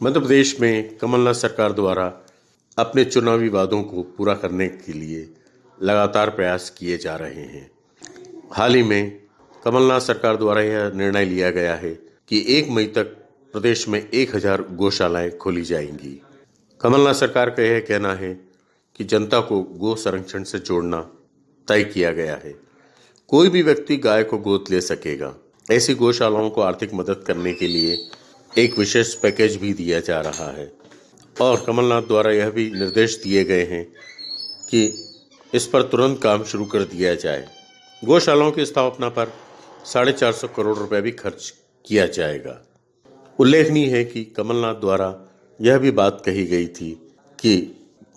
मध्य प्रदेश में कमलनाथ सरकार द्वारा अपने चुनावी वादों को पूरा करने के लिए लगातार प्रयास किए जा रहे हैं। हाल ही में कमलनाथ सरकार द्वारा यह निर्णय लिया गया है कि एक मई तक प्रदेश में एक हज़ार गौशालाएँ खोली जाएँगी। कमलनाथ सरकार का यह कहना है कि जनता को गो संरक्षण से जोड़ना तय किया गया है। कोई भी व्यक्ति गाय को गोद ले सकेगा। ऐसी गौशालाओं को आर्थिक मदद करने के लिए एक विशेष पैकेज भी दिया जा रहा है। और कमलनाथ द्वारा यह भी निर्देश दिए गए हैं कि इस पर तुरंत काम शुरू कर दिया जाए। गौशालाओं की स्थापना पर साढ़े चार सौ करोड़ रुपए भी खर्च किया जाएगा। उल्लेखनीय है कि कमलनाथ द्वारा यह भी बात कही गई थी कि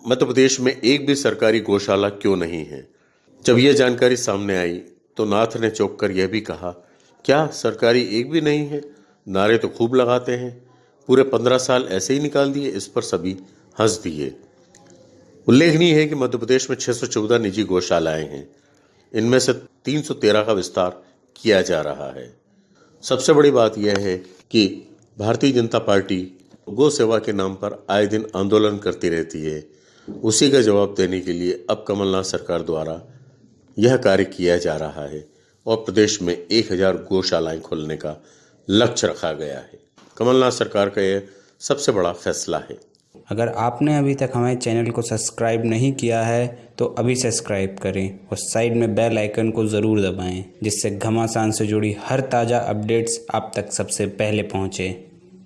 मध्य प्रदेश में एक भी सरकारी गौशाला क्यों नहीं है। जब यह जानकारी सामने आई तो नाथ ने चौंक कर यह भी कहा, क्या सरकारी एक भी नहीं है? नारे तो खूब लगाते हैं। पूरे पंद्रह साल ऐसे ही निकाल दिए, इस पर सभी हंस दिए। उल्लेखनीय है कि मध्य प्रदेश में 614 निजी गौशालाएँ हैं। इनमें से 313 का विस्तार किया जा रहा है। सबसे बड़ी बात यह है कि भारतीय जनता पार्टी गो सेवा के नाम पर आए दिन आंदोलन करती रहती है। उसी का जवाब देने के लिए अब कमलनाथ सरकार द्वारा यह कार्य किया जा रहा है और प्रदेश में एक हज़ार गौशालाएँ खोलने का लक्ष्य रखा गया है। कमलनाथ सरकार का यह सबसे बड़ा फैसला है। अगर आपने अभी तक हमारे चैनल को सब्सक्राइब नहीं किया है तो अभी सब्सक्राइब करें और साइड में बेल आइकन को ज़रूर दबाएँ, जिससे घमासान से जुड़ी हर ताज़ा अपडेट्स आप तक सबसे पहले पहुँचें।